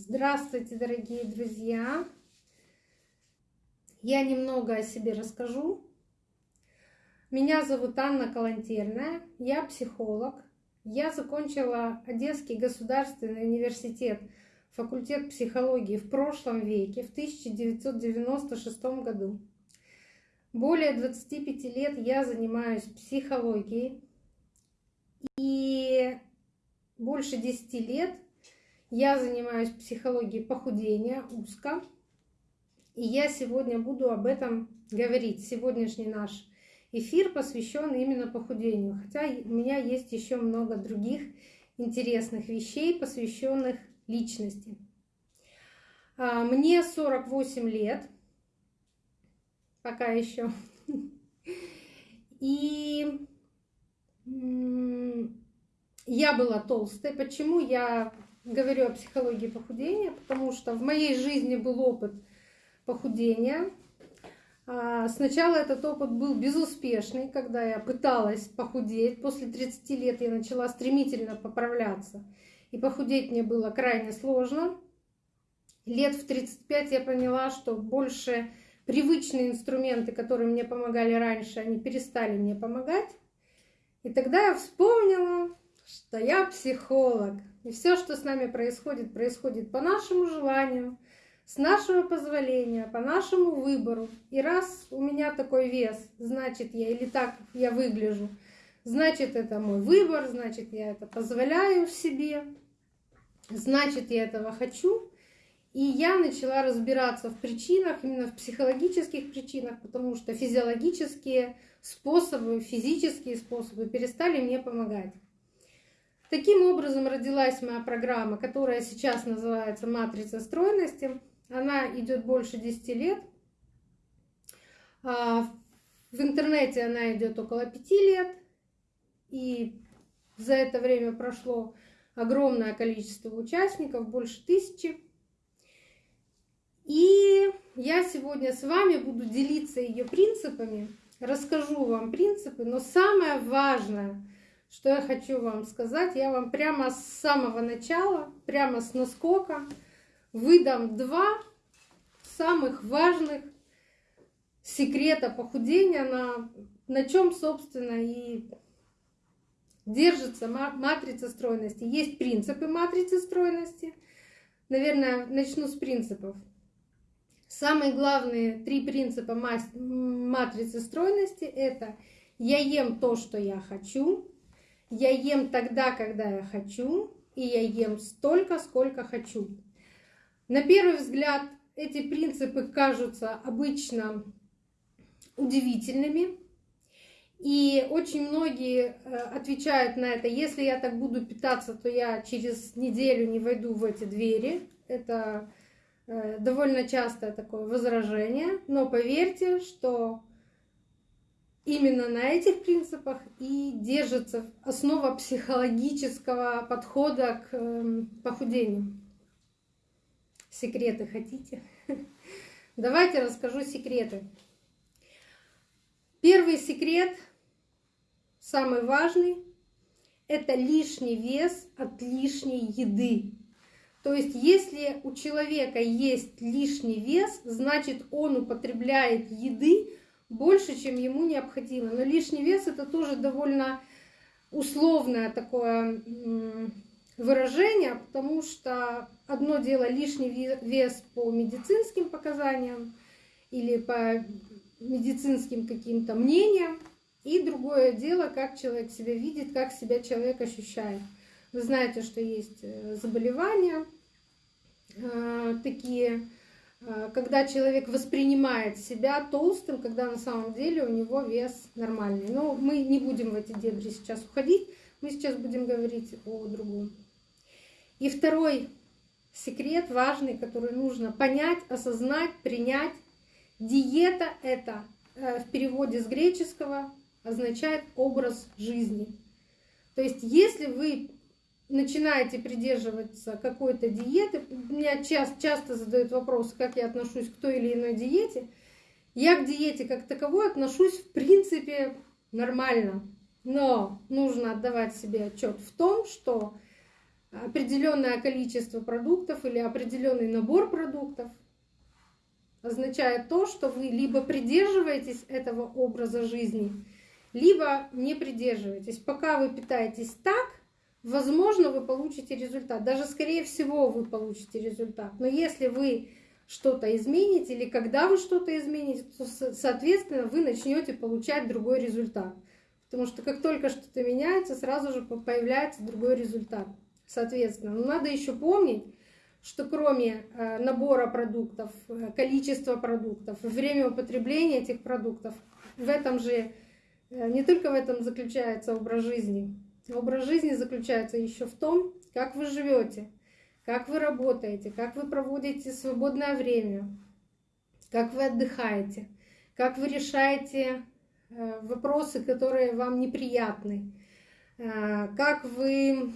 Здравствуйте, дорогие друзья! Я немного о себе расскажу. Меня зовут Анна Калантерная, я психолог. Я закончила Одесский государственный университет, факультет психологии в прошлом веке, в 1996 году. Более 25 лет я занимаюсь психологией. И больше 10 лет я занимаюсь психологией похудения узко. И я сегодня буду об этом говорить. Сегодняшний наш эфир посвящен именно похудению. Хотя у меня есть еще много других интересных вещей, посвященных личности. А, мне 48 лет, пока еще. И я была толстой. Почему я говорю о психологии похудения? Потому что в моей жизни был опыт похудения. А, сначала этот опыт был безуспешный, когда я пыталась похудеть. После 30 лет я начала стремительно поправляться. И похудеть мне было крайне сложно. Лет в 35 я поняла, что больше привычные инструменты, которые мне помогали раньше, они перестали мне помогать. И тогда я вспомнила, что я психолог. И все, что с нами происходит, происходит по нашему желанию, с нашего позволения, по нашему выбору. И раз у меня такой вес, значит я или так я выгляжу, значит это мой выбор, значит я это позволяю себе, значит я этого хочу. И я начала разбираться в причинах, именно в психологических причинах, потому что физиологические способы, физические способы перестали мне помогать. Таким образом родилась моя программа, которая сейчас называется «Матрица стройности». Она идет больше 10 лет. А, в интернете она идет около 5 лет. И за это время прошло огромное количество участников, больше тысячи. И я сегодня с вами буду делиться ее принципами, расскажу вам принципы, но самое важное – что я хочу вам сказать? Я вам прямо с самого начала, прямо с наскока выдам два самых важных секрета похудения, на, на чем, собственно, и держится матрица стройности. Есть принципы матрицы стройности. Наверное, начну с принципов. Самые главные три принципа матрицы стройности – это я ем то, что я хочу, я ем тогда, когда я хочу, и я ем столько, сколько хочу. На первый взгляд эти принципы кажутся обычно удивительными, и очень многие э, отвечают на это, если я так буду питаться, то я через неделю не войду в эти двери. Это э, довольно частое такое возражение, но поверьте, что именно на этих принципах и держится основа психологического подхода к эм, похудению. Секреты хотите? Давайте расскажу секреты. Первый секрет, самый важный, это лишний вес от лишней еды. То есть, если у человека есть лишний вес, значит он употребляет еды больше, чем ему необходимо. Но лишний вес это тоже довольно условное такое выражение, потому что одно дело лишний вес по медицинским показаниям или по медицинским каким-то мнениям, и другое дело, как человек себя видит, как себя человек ощущает. Вы знаете, что есть э, заболевания э, такие, когда человек воспринимает себя толстым, когда на самом деле у него вес нормальный. Но мы не будем в эти дебри сейчас уходить, мы сейчас будем говорить о другом. И второй секрет важный, который нужно понять, осознать, принять. Диета — это э, в переводе с греческого означает образ жизни. То есть если вы начинаете придерживаться какой-то диеты, меня часто, часто задают вопрос, как я отношусь к той или иной диете. Я к диете как таковой отношусь в принципе нормально, но нужно отдавать себе отчет в том, что определенное количество продуктов или определенный набор продуктов означает то, что вы либо придерживаетесь этого образа жизни, либо не придерживаетесь. Пока вы питаетесь так, возможно, вы получите результат. Даже, скорее всего, вы получите результат. Но если вы что-то измените или когда вы что-то измените, то, соответственно, вы начнете получать другой результат. Потому что как только что-то меняется, сразу же появляется другой результат. Соответственно, но надо еще помнить, что кроме э, набора продуктов, э, количества продуктов, время употребления этих продуктов, в этом же, э, не только в этом заключается образ жизни. Образ жизни заключается еще в том, как вы живете, как вы работаете, как вы проводите свободное время, как вы отдыхаете, как вы решаете вопросы, которые вам неприятны, как вы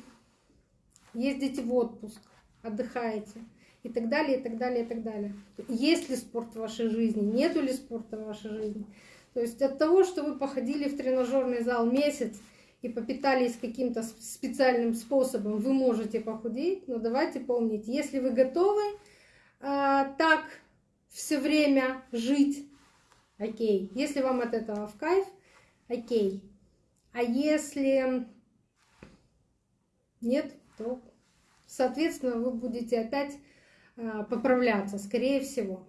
ездите в отпуск, отдыхаете и так далее, и так далее, и так далее. Есть ли спорт в вашей жизни, нету ли спорта в вашей жизни. То есть от того, что вы походили в тренажерный зал месяц и попитались каким-то специальным способом, вы можете похудеть, но давайте помнить, если вы готовы а, так все время жить, окей. Если вам от этого в кайф, окей. А если нет, то, соответственно, вы будете опять а, поправляться, скорее всего.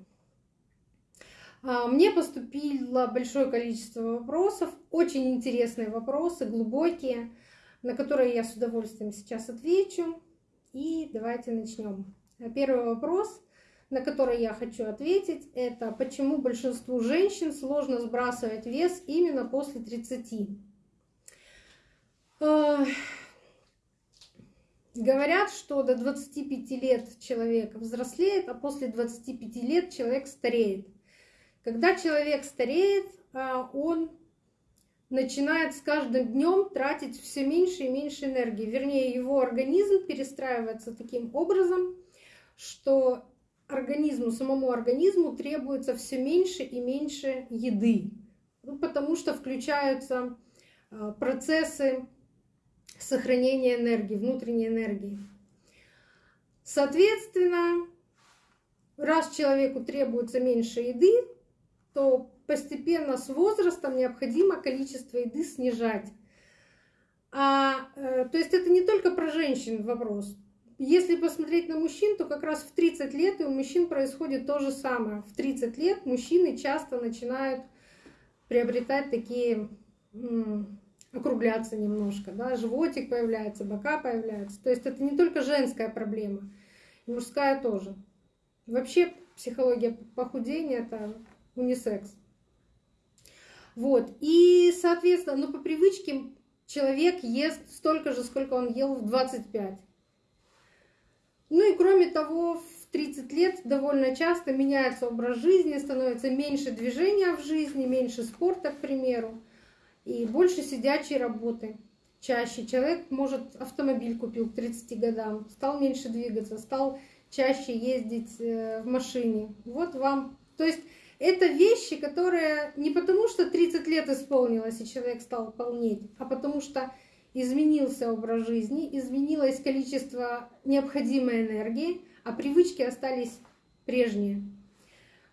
А, мне поступило большое количество вопросов, очень интересные вопросы, глубокие, на которые я с удовольствием сейчас отвечу. И давайте начнем. Первый вопрос, на который я хочу ответить, это почему большинству женщин сложно сбрасывать вес именно после 30. Говорят, что до 25 лет человек взрослеет, а после 25 лет человек стареет. Когда человек стареет, а, он начинает с каждым днем тратить все меньше и меньше энергии. Вернее, его организм перестраивается таким образом, что организму, самому организму требуется все меньше и меньше еды. Ну, потому что включаются а, процессы сохранения энергии, внутренней энергии. Соответственно, раз человеку требуется меньше еды, то постепенно с возрастом необходимо количество еды снижать. А, э, то есть это не только про женщин вопрос. Если посмотреть на мужчин, то как раз в 30 лет и у мужчин происходит то же самое. В 30 лет мужчины часто начинают приобретать такие округляться немножко, да, животик появляется, бока появляются. То есть это не только женская проблема, и мужская тоже. Вообще психология похудения это унисекс. Вот. И, соответственно, ну, по привычке человек ест столько же, сколько он ел в 25. Ну и кроме того, в 30 лет довольно часто меняется образ жизни, становится меньше движения в жизни, меньше спорта, к примеру и больше сидячей работы. Чаще человек, может, автомобиль купил к 30 годам, стал меньше двигаться, стал чаще ездить э, в машине. Вот вам. То есть это вещи, которые не потому, что 30 лет исполнилось, и человек стал полнеть, а потому что изменился образ жизни, изменилось количество необходимой энергии, а привычки остались прежние.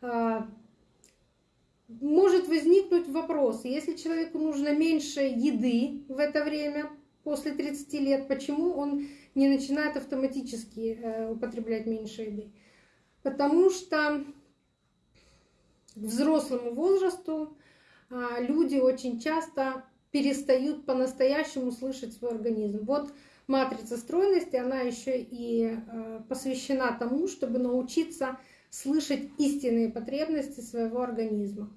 А, может возникнуть вопрос, если человеку нужно меньше еды в это время, после 30 лет, почему он не начинает автоматически э, употреблять меньше еды? Потому что взрослому возрасту а, люди очень часто перестают по-настоящему слышать свой организм. Вот матрица стройности, она еще и э, посвящена тому, чтобы научиться слышать истинные потребности своего организма.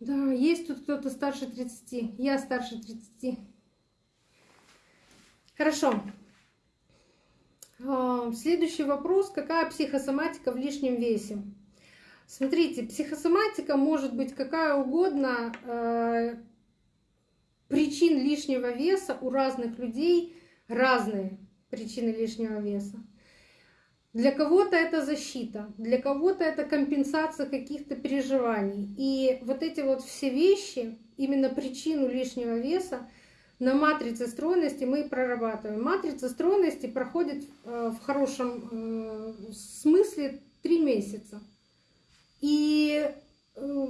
Да, есть тут кто-то старше 30. Я старше 30. Хорошо. А, следующий вопрос. Какая психосоматика в лишнем весе? Смотрите, психосоматика может быть какая угодно. А, причин лишнего веса у разных людей разные причины лишнего веса. Для кого-то это защита, для кого-то это компенсация каких-то переживаний. И вот эти вот все вещи, именно причину лишнего веса, на матрице стройности мы прорабатываем. Матрица стройности проходит э, в хорошем э, смысле три месяца. И э,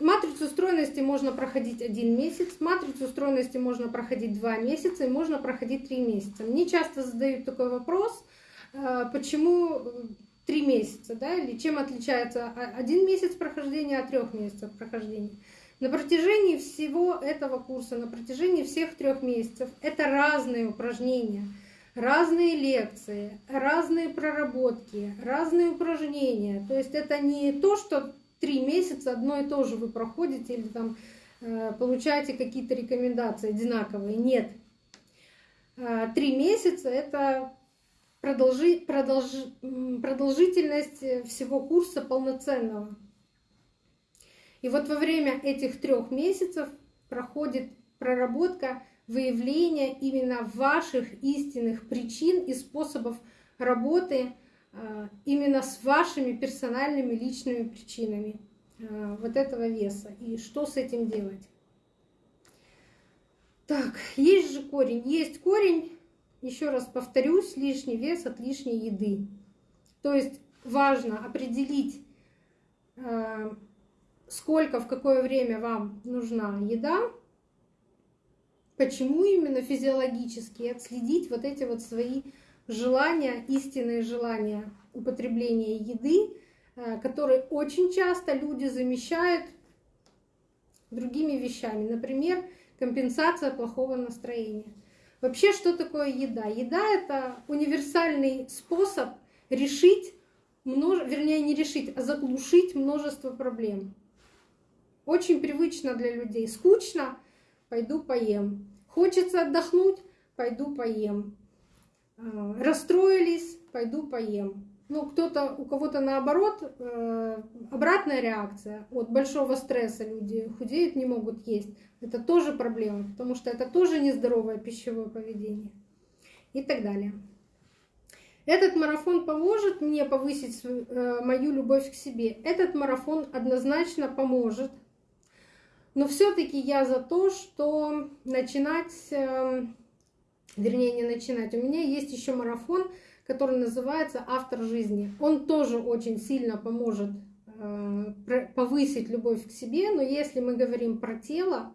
матрицу стройности можно проходить один месяц, матрицу стройности можно проходить два месяца и можно проходить три месяца. Мне часто задают такой вопрос, почему три месяца, да, или чем отличается один месяц прохождения от трех месяцев прохождения. На протяжении всего этого курса, на протяжении всех трех месяцев, это разные упражнения, разные лекции, разные проработки, разные упражнения. То есть это не то, что три месяца одно и то же вы проходите или там э, получаете какие-то рекомендации одинаковые. Нет. Э, три месяца это продолжи, продолж, продолжительность всего курса полноценного. И вот во время этих трех месяцев проходит проработка выявления именно ваших истинных причин и способов работы а, именно с вашими персональными личными причинами а, вот этого веса и что с этим делать. Так, есть же корень. Есть корень, еще раз повторюсь, лишний вес от лишней еды. То есть важно определить а, сколько, в какое время вам нужна еда, почему именно физиологически, отследить вот эти вот свои желания, истинные желания употребления еды, э, которые очень часто люди замещают другими вещами. Например, компенсация плохого настроения. Вообще, что такое еда? Еда — это универсальный способ решить, множ... вернее, не решить, а заглушить множество проблем. Очень привычно для людей. Скучно, пойду поем. Хочется отдохнуть, пойду поем. А, расстроились, пойду поем. Ну, кто-то, у кого-то наоборот, э, обратная реакция. От большого стресса люди худеют, не могут есть. Это тоже проблема, потому что это тоже нездоровое пищевое поведение. И так далее. Этот марафон поможет мне повысить э, мою любовь к себе. Этот марафон однозначно поможет но все-таки я за то, что начинать, эм, вернее не начинать. У меня есть еще марафон, который называется «Автор жизни». Он тоже очень сильно поможет э, повысить любовь к себе, но если мы говорим про тело,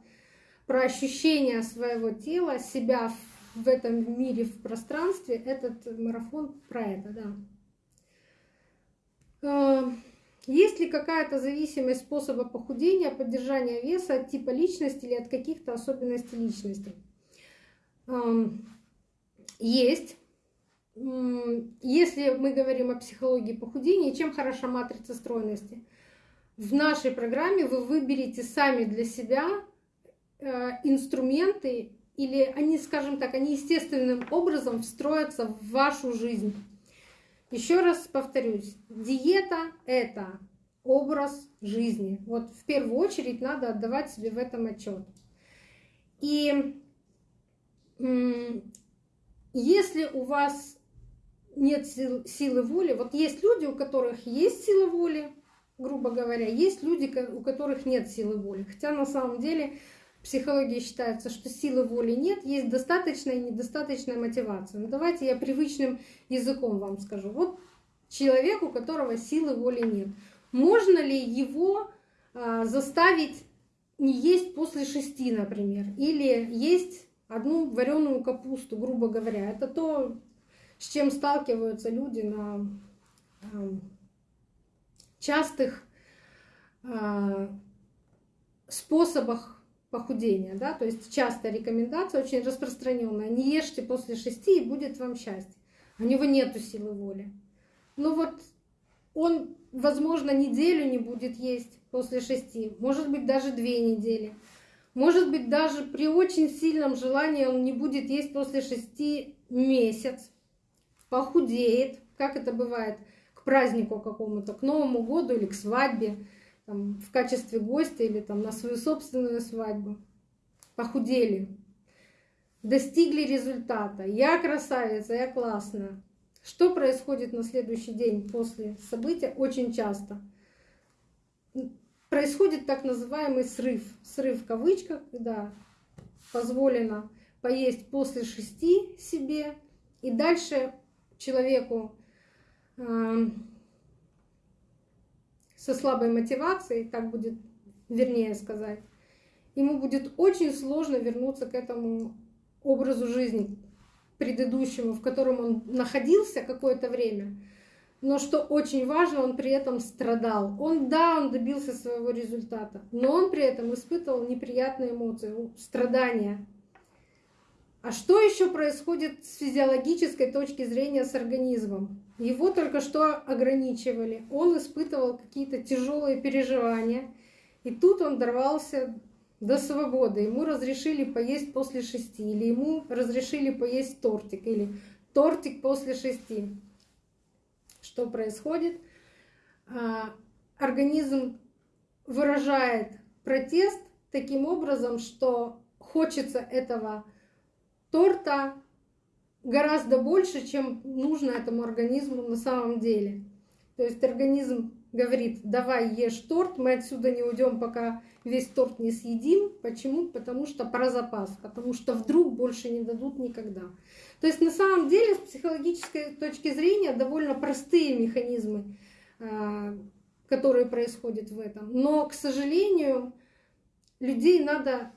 про ощущение своего тела, себя в этом мире, в пространстве, этот марафон про это, да. Есть ли какая-то зависимость способа похудения, поддержания веса от типа личности или от каких-то особенностей личности? Есть. Если мы говорим о психологии похудения, чем хороша матрица стройности? В нашей программе вы выберете сами для себя э, инструменты, или они, скажем так, они естественным образом встроятся в вашу жизнь. Еще раз повторюсь, диета — это образ жизни. Вот в первую очередь надо отдавать себе в этом отчет. И если у вас нет сил, силы воли, вот есть люди, у которых есть сила воли, грубо говоря, есть люди, у которых нет силы воли. Хотя на самом деле психологии считается, что силы воли нет, есть достаточная и недостаточная мотивация. Ну, давайте я привычным языком вам скажу. Вот человек, у которого силы воли нет. Можно ли его а, заставить не есть после шести, например, или есть одну вареную капусту, грубо говоря? Это то, с чем сталкиваются люди на а, частых а, способах похудения, да, то есть частая рекомендация, очень распространенная, не ешьте после шести и будет вам счастье. У него нету силы воли. Ну вот он, возможно, неделю не будет есть после шести, может быть, даже две недели. Может быть, даже при очень сильном желании он не будет есть после шести месяц, похудеет, как это бывает, к празднику какому-то, к Новому году или к свадьбе там, в качестве гостя или там, на свою собственную свадьбу. Похудели, достигли результата. Я красавица, я классная. Что происходит на следующий день после события? Очень часто происходит так называемый срыв. Срыв в кавычках, когда позволено поесть после шести себе, и дальше человеку э, со слабой мотивацией, так будет вернее сказать, ему будет очень сложно вернуться к этому образу жизни предыдущему, в котором он находился какое-то время. Но что очень важно, он при этом страдал. Он, да, он добился своего результата, но он при этом испытывал неприятные эмоции, страдания. А что еще происходит с физиологической точки зрения с организмом? Его только что ограничивали, он испытывал какие-то тяжелые переживания, и тут он дорвался до свободы. Ему разрешили поесть после шести, или ему разрешили поесть тортик, или тортик после шести. Что происходит? А, организм выражает протест таким образом, что хочется этого торта гораздо больше, чем нужно этому организму на самом деле. То есть организм говорит, давай ешь торт, мы отсюда не уйдем, пока весь торт не съедим. Почему? Потому что про запас, потому что вдруг больше не дадут никогда. То есть на самом деле с психологической точки зрения довольно простые механизмы, а, которые происходят в этом. Но, к сожалению, людей надо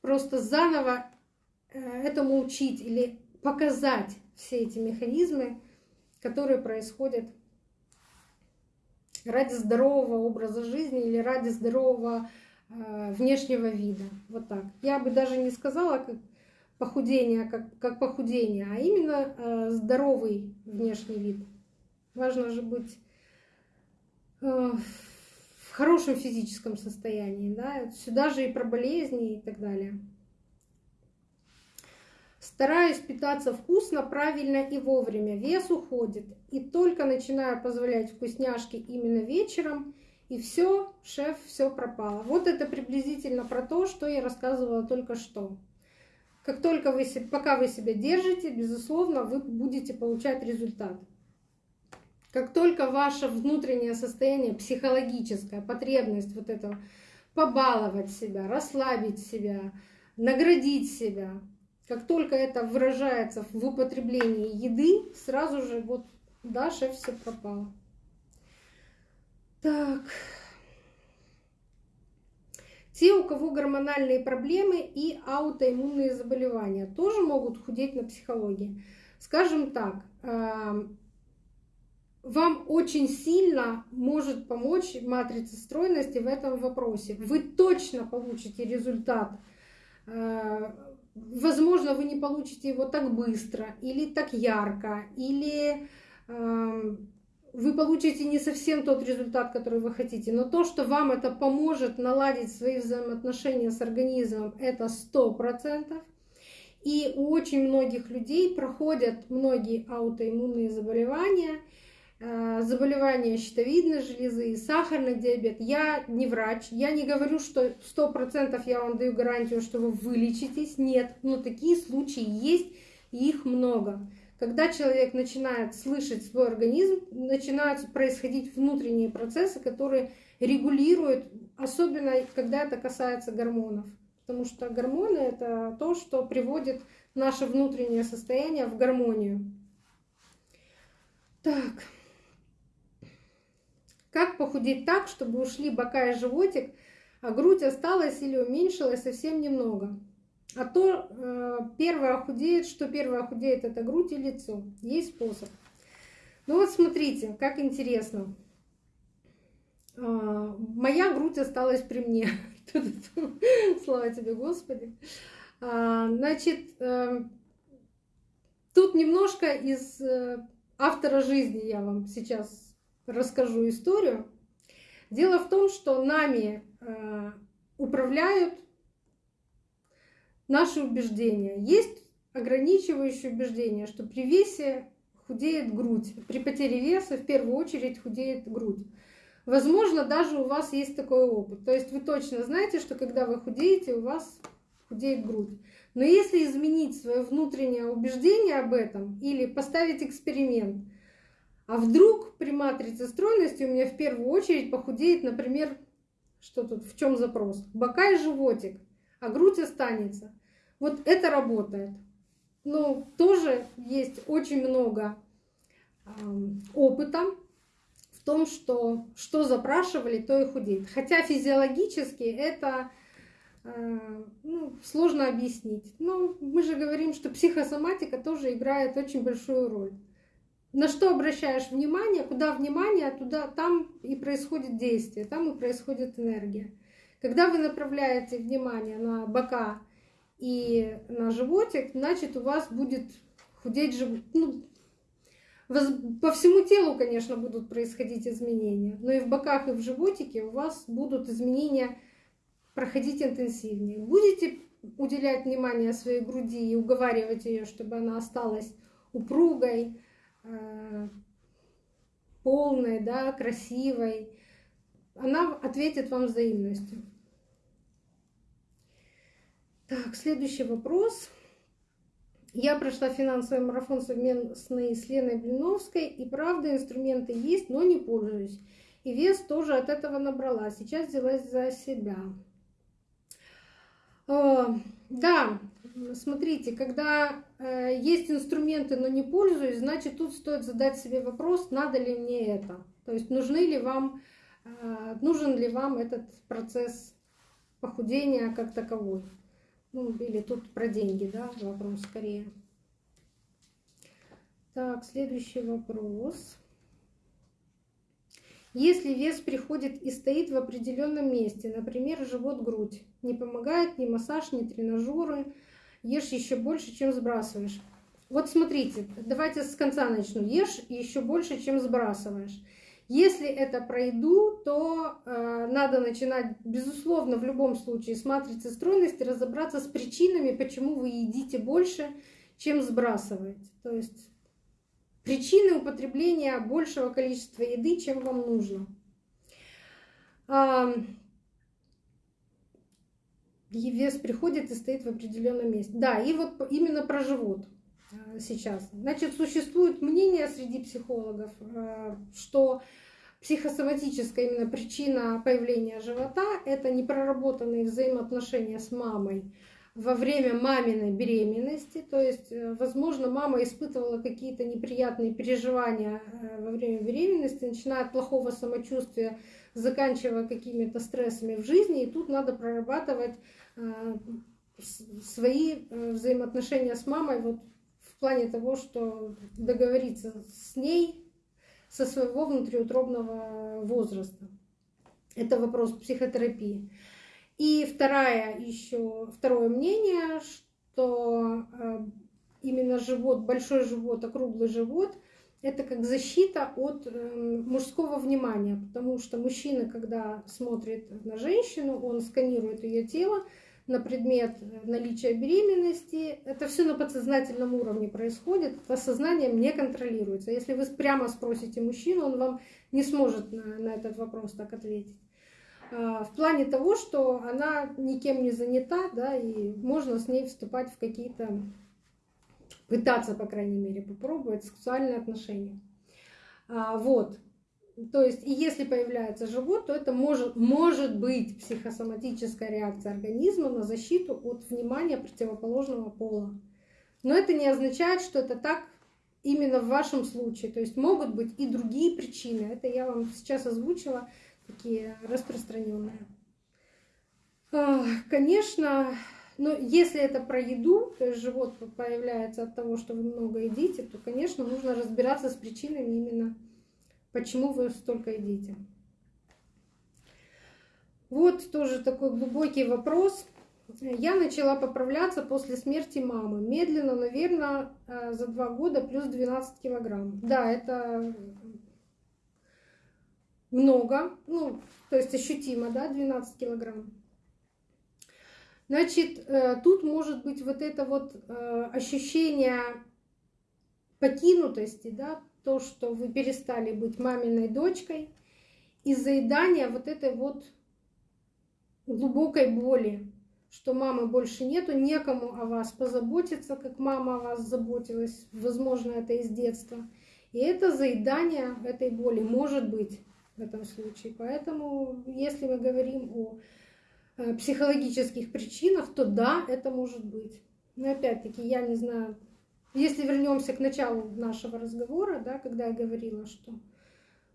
просто заново э, этому учить или показать все эти механизмы, которые происходят ради здорового образа жизни или ради здорового э, внешнего вида. Вот так. Я бы даже не сказала как похудение, как, как похудение, а именно э, здоровый внешний вид. Важно же быть э, в хорошем физическом состоянии. Да? Сюда же и про болезни и так далее. Стараюсь питаться вкусно, правильно и вовремя. Вес уходит. И только начинаю позволять вкусняшки именно вечером, и все, шеф, все пропало. Вот это приблизительно про то, что я рассказывала только что. Как только вы, пока вы себя держите, безусловно, вы будете получать результат. Как только ваше внутреннее состояние, психологическая потребность вот этого побаловать себя, расслабить себя, наградить себя, как только это выражается в употреблении еды, сразу же вот, да, шеф, все пропало. Так. Те, у кого гормональные проблемы и аутоиммунные заболевания, тоже могут худеть на психологии. Скажем так, вам очень сильно может помочь матрица стройности в этом вопросе. Вы точно получите результат а, возможно, вы не получите его так быстро или так ярко, или э, вы получите не совсем тот результат, который вы хотите, но то, что вам это поможет наладить свои взаимоотношения с организмом, это сто процентов. И у очень многих людей проходят многие аутоиммунные заболевания – заболевания щитовидной железы, сахарный диабет. Я не врач, я не говорю, что 100% я вам даю гарантию, что вы вылечитесь. Нет, но такие случаи есть, и их много. Когда человек начинает слышать свой организм, начинают происходить внутренние процессы, которые регулируют, особенно когда это касается гормонов. Потому что гормоны — это то, что приводит наше внутреннее состояние в гармонию. Так. Как похудеть так, чтобы ушли бока и животик, а грудь осталась или уменьшилась совсем немного? А то э, первое худеет, что первое худеет, это грудь и лицо. Есть способ. Ну вот смотрите, как интересно. Э, моя грудь осталась при мне. Слава тебе, Господи. А, значит, э, тут немножко из э, автора жизни я вам сейчас расскажу историю. Дело в том, что нами э, управляют наши убеждения. Есть ограничивающие убеждения, что при весе худеет грудь. При потере веса в первую очередь худеет грудь. Возможно, даже у вас есть такой опыт. То есть вы точно знаете, что когда вы худеете, у вас худеет грудь. Но если изменить свое внутреннее убеждение об этом или поставить эксперимент, а вдруг при матрице стройности у меня в первую очередь похудеет, например, что тут, в чем запрос? Бока и животик, а грудь останется. Вот это работает. Но тоже есть очень много опыта в том, что что запрашивали, то и худеет. Хотя физиологически это э, ну, сложно объяснить. Но мы же говорим, что психосоматика тоже играет очень большую роль. На что обращаешь внимание, куда внимание, туда там и происходит действие, там и происходит энергия. Когда вы направляете внимание на бока и на животик, значит у вас будет худеть живот. Ну, по всему телу, конечно, будут происходить изменения, но и в боках, и в животике у вас будут изменения проходить интенсивнее. Будете уделять внимание своей груди и уговаривать ее, чтобы она осталась упругой, полной, да, красивой, она ответит вам взаимностью. Так, следующий вопрос. Я прошла финансовый марафон совместный с Леной Блиновской, и правда инструменты есть, но не пользуюсь. И вес тоже от этого набрала. Сейчас взялась за себя. Да, смотрите, когда э, есть инструменты, но не пользуюсь, значит тут стоит задать себе вопрос, надо ли мне это. То есть нужны ли вам, э, нужен ли вам этот процесс похудения как таковой. Ну, или тут про деньги, да, вопрос скорее. Так, следующий вопрос. Если вес приходит и стоит в определенном месте, например, живот-грудь, не помогает ни массаж, ни тренажеры, ешь еще больше, чем сбрасываешь. Вот смотрите, давайте с конца начну. Ешь еще больше, чем сбрасываешь. Если это пройду, то э, надо начинать, безусловно, в любом случае с матрицы стройности разобраться с причинами, почему вы едите больше, чем сбрасываете. То есть причины употребления большего количества еды, чем вам нужно. А, вес приходит и стоит в определенном месте. Да, и вот именно про живот Э, сейчас. Значит, существует мнение среди психологов, э, что психосоматическая именно причина появления живота – это непроработанные взаимоотношения с мамой во время маминой беременности. То есть, э, возможно, мама испытывала какие-то неприятные переживания во время беременности, начиная от плохого самочувствия, заканчивая какими-то стрессами в жизни. И тут надо прорабатывать свои взаимоотношения с мамой вот в плане того, что договориться с ней со своего внутриутробного возраста. Это вопрос психотерапии. И вторая еще, второе мнение, что э, именно живот, большой живот, округлый живот, это как защита от э, мужского внимания, потому что мужчина, когда смотрит на женщину, он сканирует ее тело, на предмет наличия беременности. Это все на подсознательном уровне происходит, это сознанием не контролируется. Если вы прямо спросите мужчину, он вам не сможет на, на этот вопрос так ответить. А, в плане того, что она никем не занята, да, и можно с ней вступать в какие-то, пытаться, по крайней мере, попробовать сексуальные отношения. А, вот. То есть, и если появляется живот, то это может, может быть психосоматическая реакция организма на защиту от внимания противоположного пола. Но это не означает, что это так именно в вашем случае. То есть могут быть и другие причины. Это я вам сейчас озвучила, такие распространенные. Конечно, но если это про еду, то есть живот появляется от того, что вы много едите, то, конечно, нужно разбираться с причинами именно Почему вы столько едите? Вот тоже такой глубокий вопрос. Я начала поправляться после смерти мамы. Медленно, наверное, э, за два года плюс 12 килограмм. Да, это много, ну, то есть ощутимо, да, 12 килограмм. Значит, э, тут может быть вот это вот э, ощущение покинутости, да, то, что вы перестали быть маминой дочкой из заедания вот этой вот глубокой боли, что мамы больше нету, некому о вас позаботиться, как мама о вас заботилась, возможно, это из детства. И это заедание этой боли может быть в этом случае. Поэтому, если мы говорим о э, психологических причинах, то да, это может быть. Но опять-таки, я не знаю, если вернемся к началу нашего разговора, да, когда я говорила, что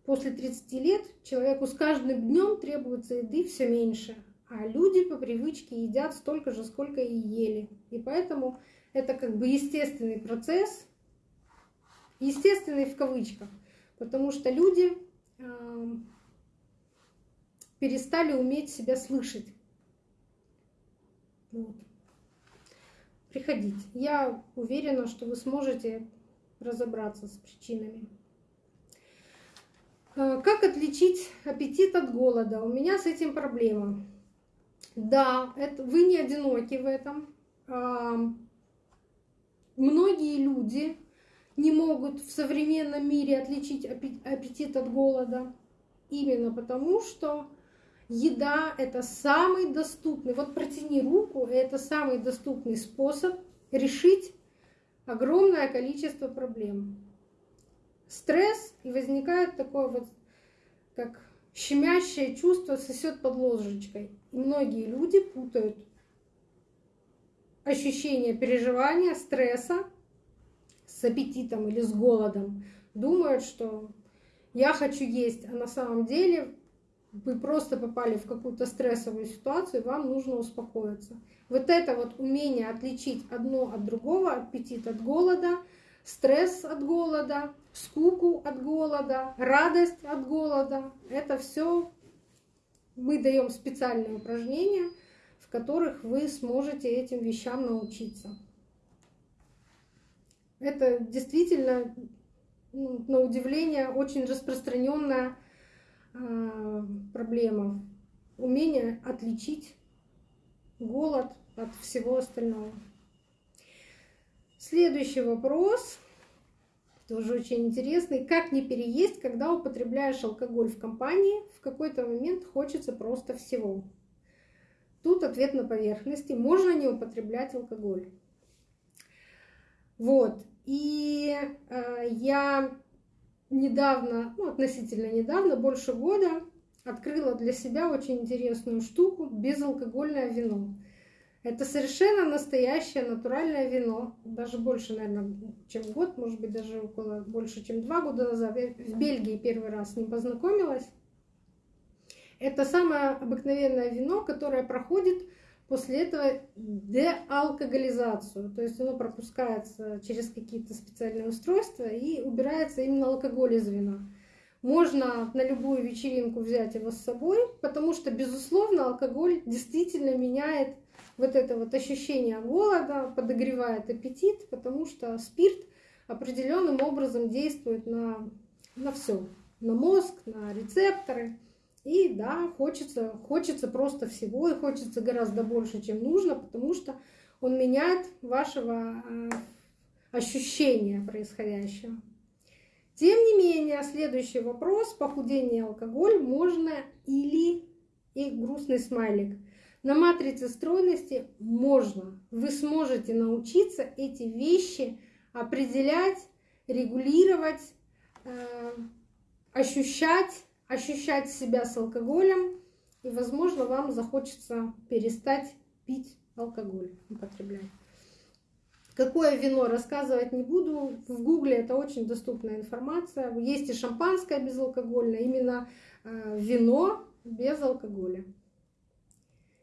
после 30 лет человеку с каждым днем требуется еды все меньше, а люди по привычке едят столько же, сколько и ели. И поэтому это как бы естественный процесс, естественный в кавычках, потому что люди перестали уметь себя слышать. Вот. Приходите. Я уверена, что вы сможете разобраться с причинами. Э, как отличить аппетит от голода? У меня с этим проблема. Да, это, вы не одиноки в этом. Многие люди не могут в современном мире отличить аппетит от голода. Именно потому, что еда — это самый доступный, вот протяни руку, это самый доступный способ решить огромное количество проблем. Стресс, и возникает такое вот, как щемящее чувство сосет под ложечкой. И многие люди путают ощущение переживания, стресса с аппетитом или с голодом. Думают, что я хочу есть, а на самом деле вы просто попали в какую-то стрессовую ситуацию, вам нужно успокоиться. Вот это вот умение отличить одно от другого, аппетит от голода, стресс от голода, скуку от голода, радость от голода, это все мы даем специальные упражнения, в которых вы сможете этим вещам научиться. Это действительно, ну, на удивление, очень распространенная э, проблема. Умение отличить голод от всего остального. Следующий вопрос, тоже очень интересный. Как не переесть, когда употребляешь алкоголь в компании? В какой-то момент хочется просто всего. Тут ответ на поверхности. Можно не употреблять алкоголь. Вот. И э, я недавно, ну, относительно недавно, больше года, открыла для себя очень интересную штуку – безалкогольное вино. Это совершенно настоящее натуральное вино. Даже больше, наверное, чем год, может быть, даже около больше, чем два года назад. Я в Бельгии первый раз с ним познакомилась. Это самое обыкновенное вино, которое проходит после этого деалкоголизацию. То есть оно пропускается через какие-то специальные устройства и убирается именно алкоголь из вина. Можно на любую вечеринку взять его с собой, потому что, безусловно, алкоголь действительно меняет вот это вот ощущение голода, подогревает аппетит, потому что спирт определенным образом действует на, на все, на мозг, на рецепторы. И да, хочется, хочется просто всего, и хочется гораздо больше, чем нужно, потому что он меняет вашего э, ощущения происходящего. Тем не менее, следующий вопрос, похудение алкоголь, можно или и грустный смайлик. На матрице стройности можно. Вы сможете научиться эти вещи определять, регулировать, э, ощущать ощущать себя с алкоголем, и, возможно, вам захочется перестать пить алкоголь, употреблять. Какое вино рассказывать не буду. В Гугле это очень доступная информация. Есть и шампанское безалкогольное, именно э, вино без алкоголя,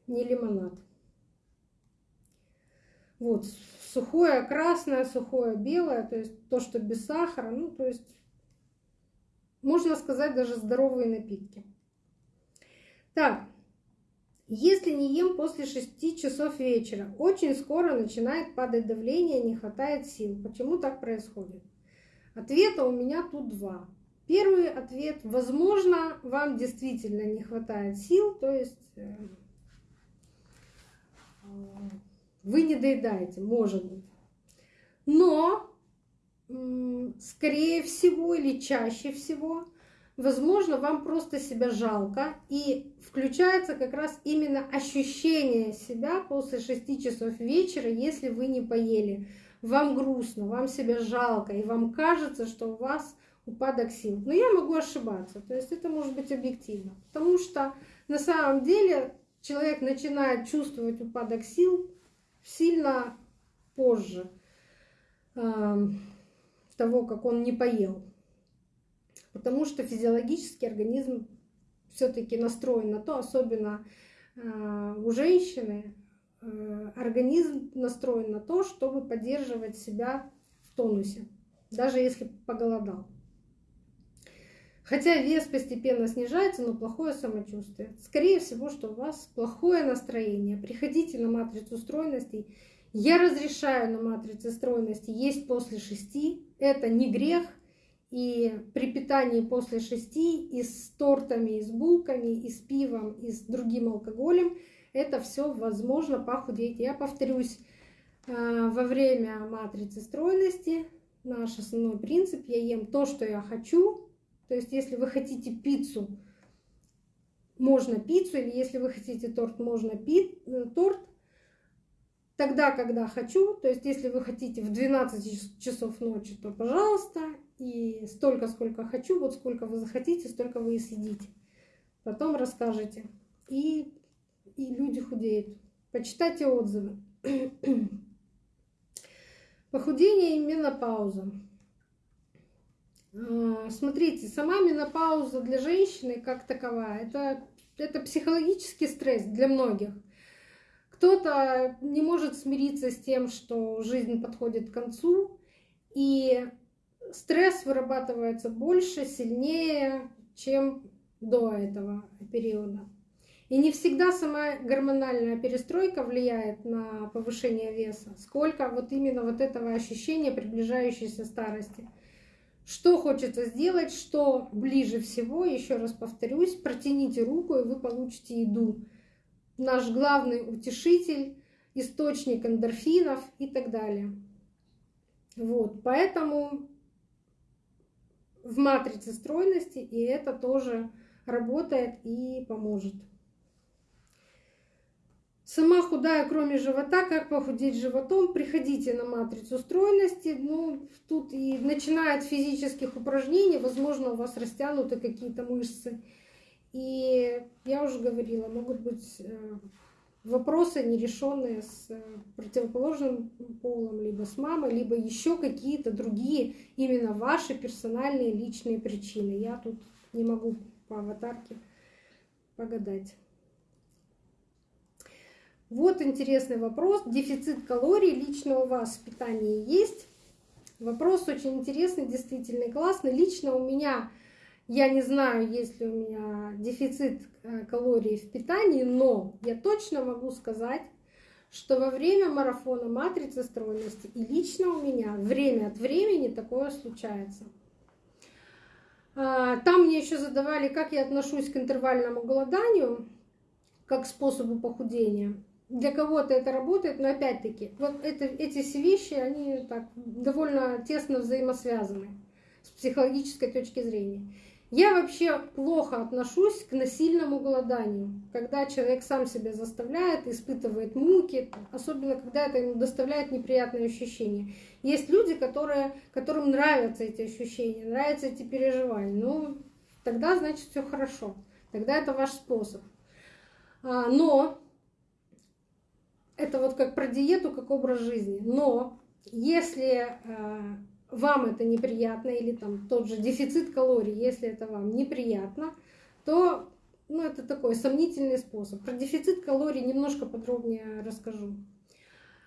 не лимонад. Вот, сухое красное, сухое белое, то есть то, что без сахара, ну, то есть можно сказать, даже здоровые напитки. Так, если не ем после 6 часов вечера, очень скоро начинает падать давление, не хватает сил. Почему так происходит? Ответа у меня тут два. Первый ответ, возможно, вам действительно не хватает сил, то есть э, вы не доедаете, может быть. Но скорее всего или чаще всего, возможно, вам просто себя жалко, и включается как раз именно ощущение себя после 6 часов вечера, если вы не поели. Вам грустно, вам себя жалко, и вам кажется, что у вас упадок сил. Но я могу ошибаться, то есть это может быть объективно, потому что на самом деле человек начинает чувствовать упадок сил сильно позже того, как он не поел. Потому что физиологически организм все-таки настроен на то, особенно э, у женщины, э, организм настроен на то, чтобы поддерживать себя в тонусе, даже если поголодал. Хотя вес постепенно снижается, но плохое самочувствие. Скорее всего, что у вас плохое настроение. Приходите на матрицу стройностей. Я разрешаю на матрице стройности есть после шести. Это не грех. И при питании после шести и с тортами, и с булками, и с пивом, и с другим алкоголем, это все возможно похудеть. Я повторюсь, э, во время матрицы стройности наш основной принцип, я ем то, что я хочу. То есть если вы хотите пиццу, можно пиццу, или если вы хотите торт, можно пи э, торт. Тогда, когда хочу, то есть если вы хотите в 12 часов ночи, то пожалуйста, и столько, сколько хочу, вот сколько вы захотите, столько вы и съедите. Потом расскажете. И, и люди худеют. Почитайте отзывы. Похудение и менопауза. А, смотрите, сама менопауза для женщины как таковая, это, это психологический стресс для многих. Кто-то не может смириться с тем, что жизнь подходит к концу, и стресс вырабатывается больше, сильнее, чем до этого периода. И не всегда сама гормональная перестройка влияет на повышение веса, сколько вот именно вот этого ощущения приближающейся старости. Что хочется сделать, что ближе всего, еще раз повторюсь, протяните руку, и вы получите еду. Наш главный утешитель, источник эндорфинов и так далее. Вот, поэтому в матрице стройности, и это тоже работает и поможет. Сама худая, кроме живота, как похудеть животом, приходите на матрицу стройности. Ну, тут и начиная от физических упражнений, возможно, у вас растянуты какие-то мышцы. И я уже говорила, могут быть э, вопросы нерешенные с э, противоположным полом, либо с мамой, либо еще какие-то другие именно ваши персональные личные причины. Я тут не могу по аватарке погадать. Вот интересный вопрос. Дефицит калорий лично у вас в питании есть? Вопрос очень интересный, действительно классный. Лично у меня я не знаю, есть ли у меня дефицит э, калорий в питании, но я точно могу сказать, что во время марафона матрицы стройности и лично у меня время от времени такое случается. А, там мне еще задавали, как я отношусь к интервальному голоданию, как способу похудения. Для кого-то это работает, но опять-таки, вот это, эти все вещи, они так довольно тесно взаимосвязаны с психологической точки зрения. Я вообще плохо отношусь к насильному голоданию, когда человек сам себя заставляет, испытывает муки, особенно когда это ему доставляет неприятные ощущения. Есть люди, которые, которым нравятся эти ощущения, нравятся эти переживания. Ну, тогда значит все хорошо, тогда это ваш способ. А, но это вот как про диету, как образ жизни. Но если а, вам это неприятно, или там тот же дефицит калорий, если это вам неприятно, то ну, это такой сомнительный способ. Про дефицит калорий немножко подробнее расскажу.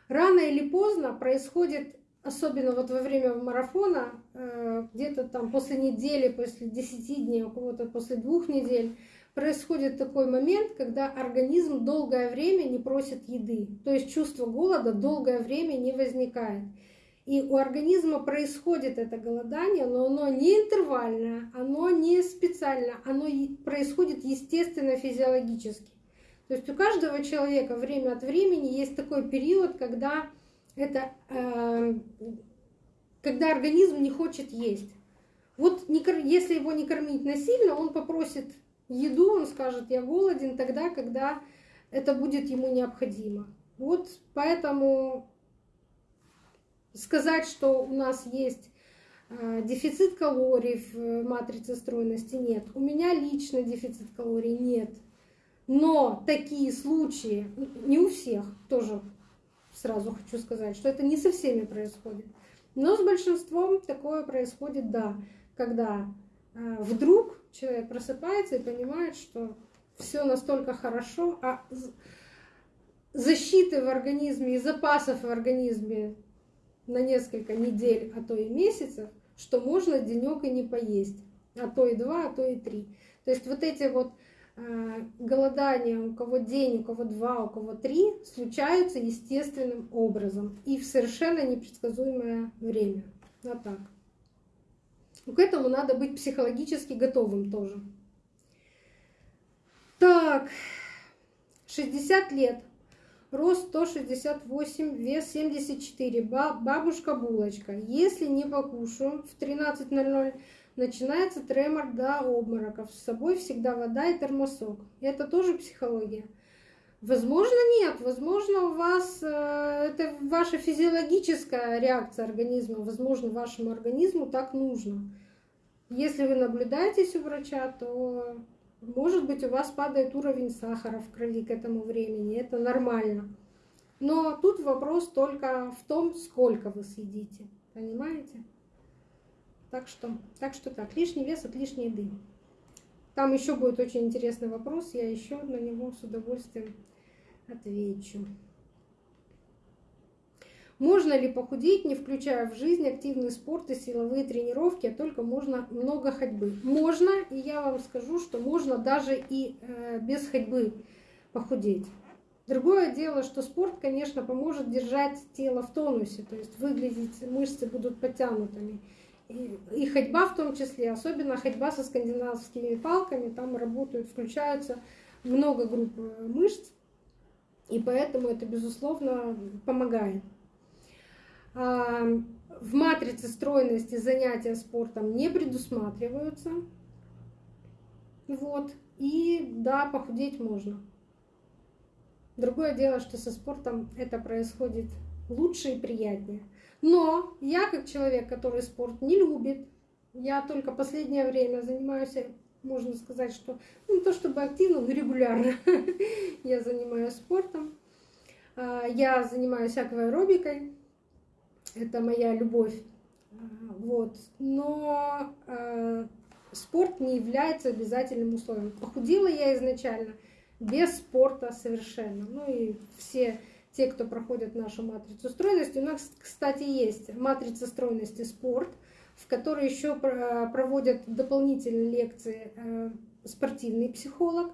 Рано или поздно происходит, особенно вот во время марафона, э, где-то там после недели, после 10 дней, у кого-то после двух недель, происходит такой момент, когда организм долгое время не просит еды. То есть чувство голода долгое время не возникает. И у организма происходит это голодание, но оно не интервальное, оно не специально, оно происходит естественно физиологически. То есть у каждого человека время от времени есть такой период, когда, это, э, когда организм не хочет есть. Вот если его не кормить насильно, он попросит еду, он скажет, я голоден тогда, когда это будет ему необходимо. Вот поэтому сказать, что у нас есть э, дефицит калорий в матрице стройности нет. У меня лично дефицит калорий нет. Но такие случаи, не у всех, тоже сразу хочу сказать, что это не со всеми происходит. Но с большинством такое происходит, да, когда э, вдруг человек просыпается и понимает, что все настолько хорошо, а защиты в организме и запасов в организме на несколько недель, а то и месяцев, что можно денек и не поесть, а то и два, а то и три. То есть вот эти вот э, голодания, у кого день, у кого два, у кого три, случаются естественным образом и в совершенно непредсказуемое время. Вот так. К этому надо быть психологически готовым тоже. Так, 60 лет. Рост 168, вес 74. Бабушка булочка. Если не покушаю в 13.00, начинается тремор до обмороков. С собой всегда вода и термосок. Это тоже психология. Возможно, нет. Возможно, у вас э, это ваша физиологическая реакция организма. Возможно, вашему организму так нужно. Если вы наблюдаетесь у врача, то может быть у вас падает уровень сахара в крови к этому времени. Это нормально. Но тут вопрос только в том, сколько вы съедите. Понимаете? Так что, так что так, лишний вес от лишней еды. Там еще будет очень интересный вопрос, я еще на него с удовольствием отвечу. Можно ли похудеть, не включая в жизнь активный спорт и силовые тренировки, а только можно много ходьбы? Можно, и я вам скажу, что можно даже и э, без ходьбы похудеть. Другое дело, что спорт, конечно, поможет держать тело в тонусе, то есть выглядеть, мышцы будут подтянутыми. И, ходьба в том числе, особенно ходьба со скандинавскими палками, там работают, включаются много групп э, мышц, и поэтому это, безусловно, помогает. В матрице стройности занятия спортом не предусматриваются. Вот. И да, похудеть можно. Другое дело, что со спортом это происходит лучше и приятнее. Но я, как человек, который спорт не любит, я только последнее время занимаюсь, можно сказать, что ну, не то чтобы активно, но регулярно я занимаюсь спортом. А, я занимаюсь акваэробикой, это моя любовь. Вот. Но э, спорт не является обязательным условием. Похудела я изначально без спорта совершенно. Ну и все те, кто проходит нашу матрицу стройности. У нас, кстати, есть матрица стройности спорт, в которой еще проводят дополнительные лекции э, спортивный психолог.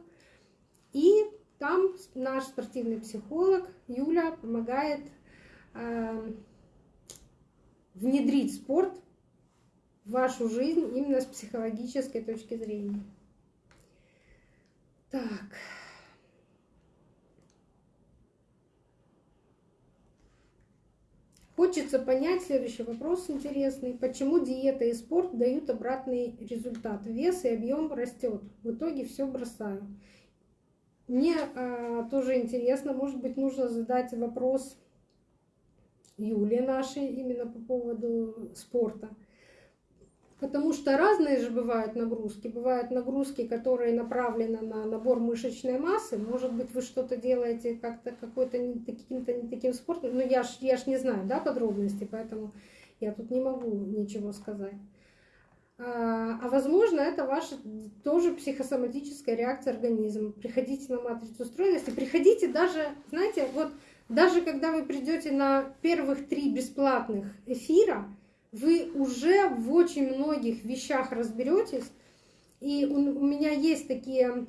И там наш спортивный психолог Юля помогает э, внедрить спорт в вашу жизнь именно с психологической точки зрения. Так. Хочется понять следующий вопрос интересный. Почему диета и спорт дают обратный результат? Вес и объем растет. В итоге все бросаю. Мне э, тоже интересно, может быть, нужно задать вопрос Юле нашей именно по поводу спорта. Потому что разные же бывают нагрузки. Бывают нагрузки, которые направлены на набор мышечной массы. Может быть, вы что-то делаете как-то какой-то не таким-то не таким спортом. Но я ж, я ж не знаю да, подробностей, поэтому я тут не могу ничего сказать. А, а возможно, это ваша тоже психосоматическая реакция организма. Приходите на матрицу стройности, приходите даже, знаете, вот даже когда вы придете на первых три бесплатных эфира, вы уже в очень многих вещах разберетесь. И у, меня есть такие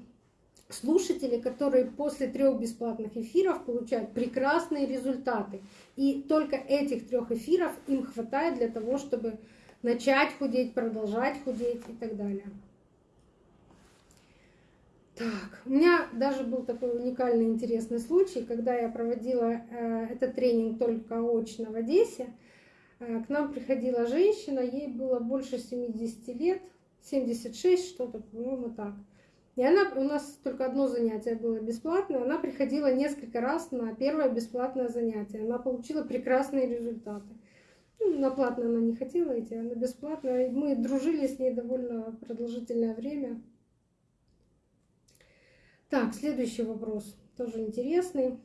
слушатели, которые после трех бесплатных эфиров получают прекрасные результаты. И только этих трех эфиров им хватает для того, чтобы начать худеть, продолжать худеть и так далее. Так, у меня даже был такой уникальный интересный случай, когда я проводила э, этот тренинг только очно в Одессе. Э, к нам приходила женщина, ей было больше 70 лет, 76 что-то, по-моему, так. И она, у нас только одно занятие было бесплатное, она приходила несколько раз на первое бесплатное занятие. Она получила прекрасные результаты. Ну, на платное она не хотела идти, а на бесплатное. Мы дружили с ней довольно продолжительное время. Так, следующий вопрос, тоже интересный.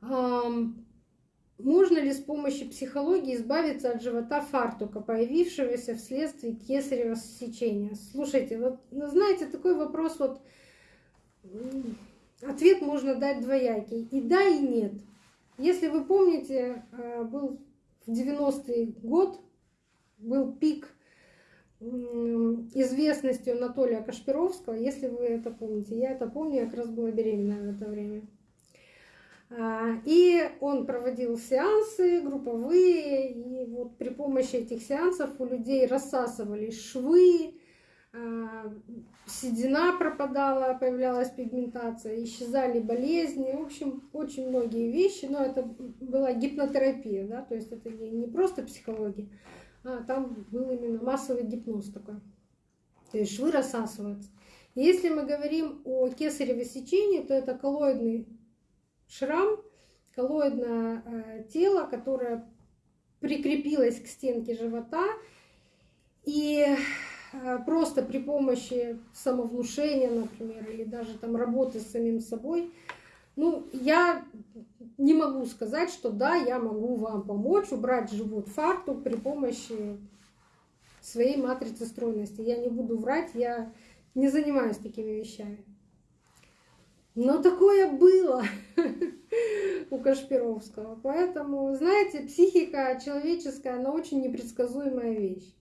Можно ли с помощью психологии избавиться от живота фартука, появившегося вследствие кесарево сечения? Слушайте, вот, ну, знаете, такой вопрос вот, ответ можно дать двоякий, и да, и нет. Если вы помните, э, был в 90-й год, был пик известности Анатолия Кашпировского, если вы это помните. Я это помню, я как раз была беременная в это время. А, и он проводил сеансы групповые, и вот при помощи этих сеансов у людей рассасывались швы, а, седина пропадала, появлялась пигментация, исчезали болезни, в общем, очень многие вещи, но это была гипнотерапия, да, то есть это не просто психология, а там был именно массовый гипноз такой, то есть швы рассасываются. Если мы говорим о кесареве сечении, то это коллоидный шрам, коллоидное э, тело, которое прикрепилось к стенке живота, и э, просто при помощи самовнушения, например, или даже там работы с самим собой, ну, я не могу сказать, что да, я могу вам помочь убрать живот фартук при помощи своей матрицы стройности. Я не буду врать, я не занимаюсь такими вещами. Но такое было у Кашпировского. Поэтому, знаете, психика человеческая, она очень непредсказуемая вещь.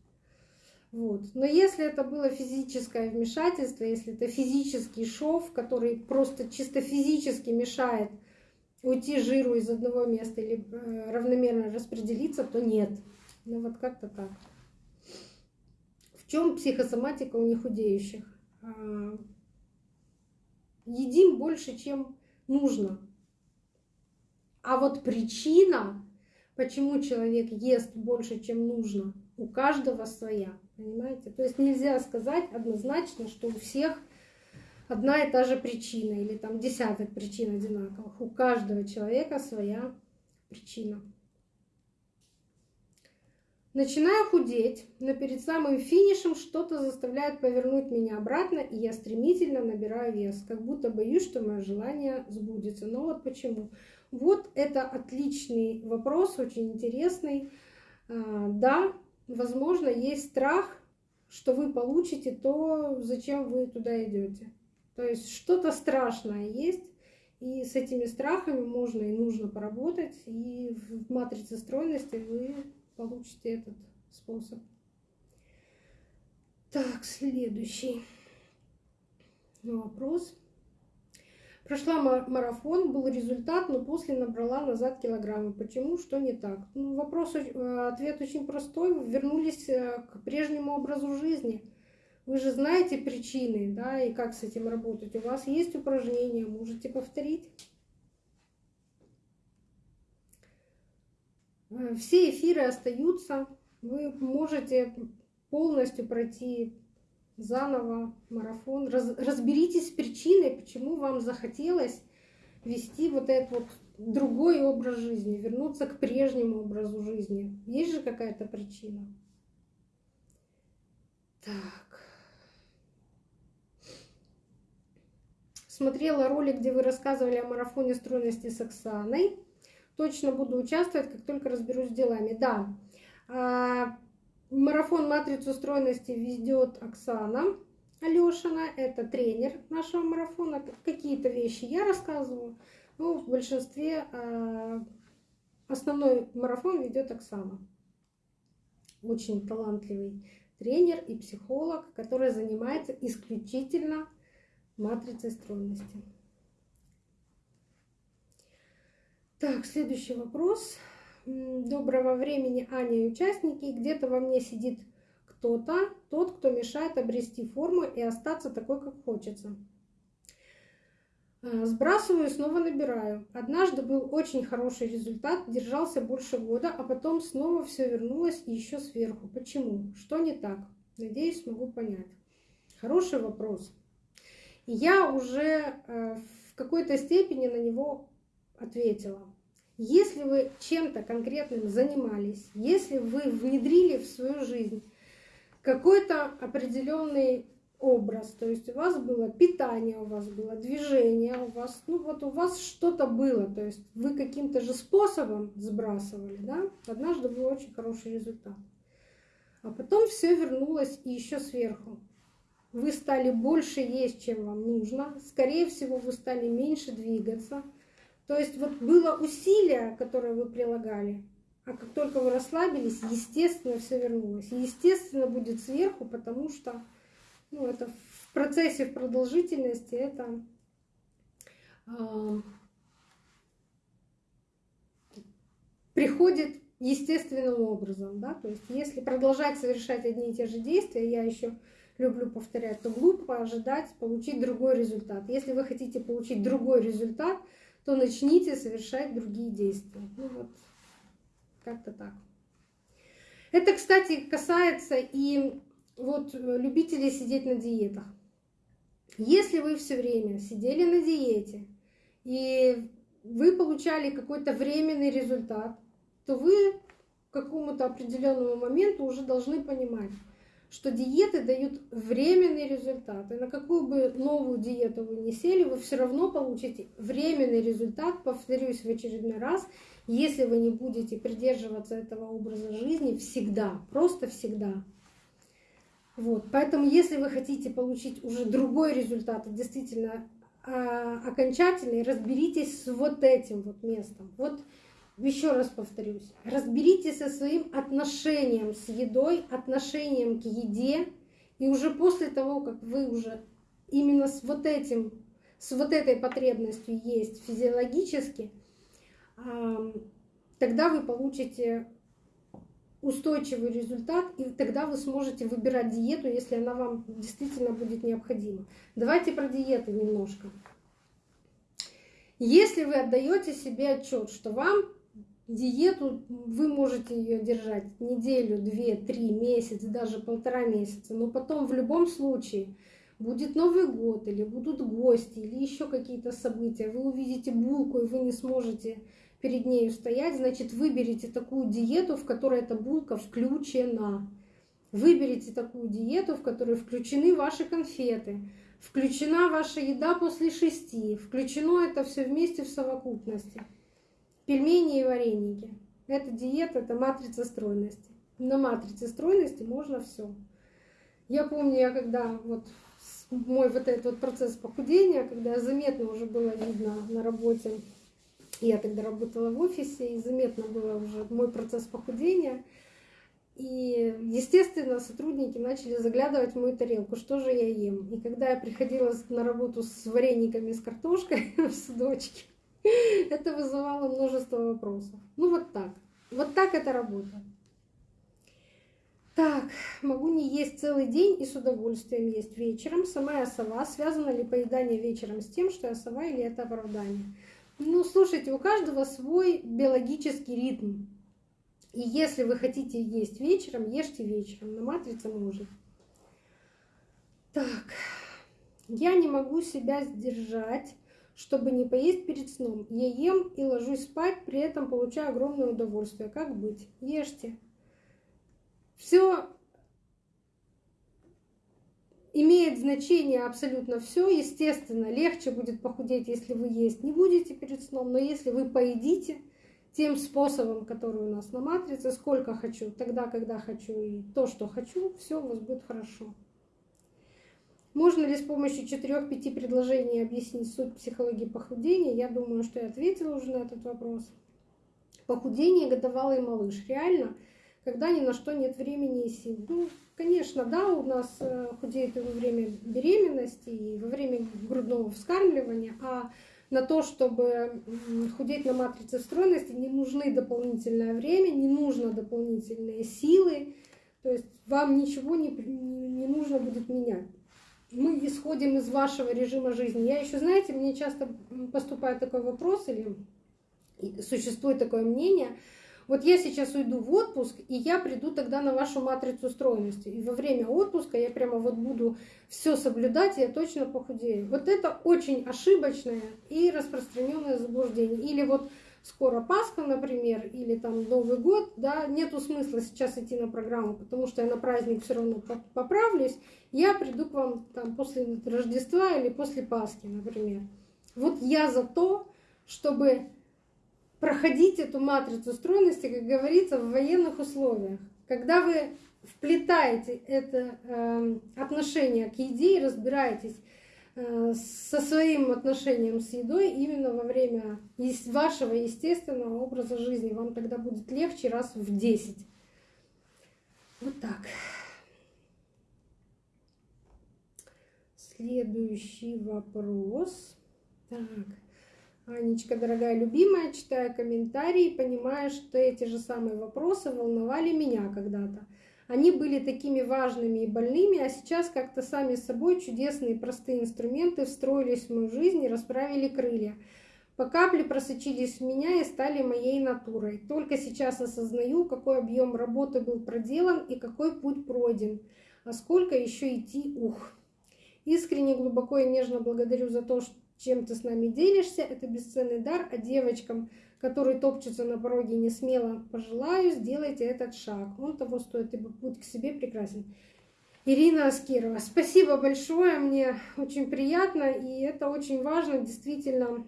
Вот. Но если это было физическое вмешательство, если это физический шов, который просто чисто физически мешает уйти жиру из одного места или э, равномерно распределиться, то нет. Ну вот как-то так. В чем психосоматика у нехудеющих? А, едим больше, чем нужно. А вот причина, почему человек ест больше, чем нужно, у каждого своя. Понимаете? То есть нельзя сказать однозначно, что у всех одна и та же причина или там десяток причин одинаковых. У каждого человека своя причина. Начинаю худеть, но перед самым финишем что-то заставляет повернуть меня обратно, и я стремительно набираю вес, как будто боюсь, что мое желание сбудется. Но вот почему. Вот это отличный вопрос, очень интересный. А, да, возможно, есть страх, что вы получите то, зачем вы туда идете. То есть что-то страшное есть, и с этими страхами можно и нужно поработать, и в матрице стройности вы получите этот способ. Так, следующий вопрос. Прошла марафон, был результат, но после набрала назад килограммы. Почему? Что не так? Ну, вопрос, ответ очень простой. Вернулись э, к прежнему образу жизни. Вы же знаете причины, да, и как с этим работать. У вас есть упражнения, можете повторить. Э, все эфиры остаются. Вы можете полностью пройти заново марафон. Раз, разберитесь с причиной, почему вам захотелось вести вот этот вот другой образ жизни, вернуться к прежнему образу жизни. Есть же какая-то причина. Так. Смотрела ролик, где вы рассказывали о марафоне стройности с Оксаной. Точно буду участвовать, как только разберусь с делами. Да, а, марафон «Матрицу стройности» ведет Оксана Алешина. Это тренер нашего марафона. Какие-то вещи я рассказываю, но в большинстве а, основной марафон ведет Оксана. Очень талантливый тренер и психолог, который занимается исключительно матрицей стройности. Так, следующий вопрос. Доброго времени, Аня и участники. Где-то во мне сидит кто-то, тот, кто мешает обрести форму и остаться такой, как хочется. А, сбрасываю и снова набираю. Однажды был очень хороший результат, держался больше года, а потом снова все вернулось и еще сверху. Почему? Что не так? Надеюсь, смогу понять. Хороший вопрос. Я уже э, в какой-то степени на него ответила. Если вы чем-то конкретным занимались, если вы внедрили в свою жизнь какой-то определенный образ, то есть у вас было питание, у вас было движение, у вас, ну вот у вас что-то было, то есть вы каким-то же способом сбрасывали, да, однажды был очень хороший результат. А потом все вернулось и еще сверху. Вы стали больше есть, чем вам нужно. Скорее всего, вы стали меньше двигаться. То есть вот было усилие, которое вы прилагали, а как только вы расслабились, естественно, все вернулось. естественно, будет сверху, потому что ну, это в процессе, в продолжительности, это э, приходит естественным образом, да, то есть если продолжать совершать одни и те же действия, я еще люблю повторять, то глупо ожидать получить другой результат. Если вы хотите получить другой результат, то начните совершать другие действия. Ну вот, как-то так. Это, кстати, касается и вот любителей сидеть на диетах. Если вы все время сидели на диете и вы получали какой-то временный результат, то вы к какому-то определенному моменту уже должны понимать, что диеты дают временный результат. И на какую бы новую диету вы не сели, вы все равно получите временный результат, повторюсь в очередной раз, если вы не будете придерживаться этого образа жизни всегда, просто всегда. Вот. Поэтому если вы хотите получить уже другой результат, действительно а, окончательный, разберитесь с вот этим вот местом. Вот еще раз повторюсь, разберитесь со своим отношением с едой, отношением к еде, и уже после того, как вы уже именно с вот этим, с вот этой потребностью есть физиологически, тогда вы получите устойчивый результат, и тогда вы сможете выбирать диету, если она вам действительно будет необходима. Давайте про диеты немножко. Если вы отдаете себе отчет, что вам Диету вы можете ее держать неделю, две, три, месяц, даже полтора месяца, но потом в любом случае будет Новый год или будут гости или еще какие-то события, вы увидите булку и вы не сможете перед ней стоять, значит выберите такую диету, в которой эта булка включена. Выберите такую диету, в которой включены ваши конфеты, включена ваша еда после шести, включено это все вместе в совокупности пельмени и вареники. Это диета, это матрица стройности. На матрице стройности можно все. Я помню, я когда вот мой вот этот вот процесс похудения, когда заметно уже было видно на работе, я тогда работала в офисе, и заметно было уже мой процесс похудения. И, естественно, сотрудники начали заглядывать в мою тарелку, что же я ем. И когда я приходила на работу с варениками с картошкой в судочке, Это вызывало множество вопросов. Ну вот так. Вот так это работает. Так, могу не есть целый день и с удовольствием есть вечером. Сама я сова. Связано ли поедание вечером с тем, что я сова или это оправдание? Ну, слушайте, у каждого свой биологический ритм. И если вы хотите есть вечером, ешьте вечером. На матрице может. Так, я не могу себя сдержать чтобы не поесть перед сном. Я ем и ложусь спать, при этом получаю огромное удовольствие. Как быть? Ешьте. Все имеет значение абсолютно все. Естественно, легче будет похудеть, если вы есть не будете перед сном, но если вы поедите тем способом, который у нас на матрице, сколько хочу, тогда, когда хочу и то, что хочу, все у вас будет хорошо. Можно ли с помощью четырех-пяти предложений объяснить суть психологии похудения? Я думаю, что я ответила уже на этот вопрос. Похудение годовалый малыш. Реально, когда ни на что нет времени и сил. Ну, конечно, да, у нас э, худеет и во время беременности, и во время грудного вскармливания, а на то, чтобы худеть на матрице стройности, не нужны дополнительное время, не нужно дополнительные силы, то есть вам ничего не, не нужно будет менять мы исходим из вашего режима жизни. Я еще, знаете, мне часто поступает такой вопрос или существует такое мнение, вот я сейчас уйду в отпуск, и я приду тогда на вашу матрицу стройности. И во время отпуска я прямо вот буду все соблюдать, и я точно похудею. Вот это очень ошибочное и распространенное заблуждение. Или вот скоро Пасха, например, или там Новый год, да, нету смысла сейчас идти на программу, потому что я на праздник все равно поправлюсь, я приду к вам там после Рождества или после Пасхи, например. Вот я за то, чтобы проходить эту матрицу стройности, как говорится, в военных условиях. Когда вы вплетаете это э, отношение к еде и разбираетесь со своим отношением с едой именно во время вашего естественного образа жизни, вам тогда будет легче раз в 10. Вот так. Следующий вопрос. Так. Анечка, дорогая любимая, читая комментарии, понимая, что эти же самые вопросы волновали меня когда-то. Они были такими важными и больными, а сейчас как-то сами собой чудесные простые инструменты встроились в мою жизнь и расправили крылья. По капле просочились в меня и стали моей натурой. Только сейчас осознаю, какой объем работы был проделан и какой путь пройден. А сколько еще идти, ух. Искренне, глубоко и нежно благодарю за то, чем ты с нами делишься. Это бесценный дар, а девочкам – который топчется на пороге не смело, пожелаю, сделайте этот шаг. Он того стоит, ибо путь к себе прекрасен. Ирина Аскирова, спасибо большое, мне очень приятно, и это очень важно, действительно.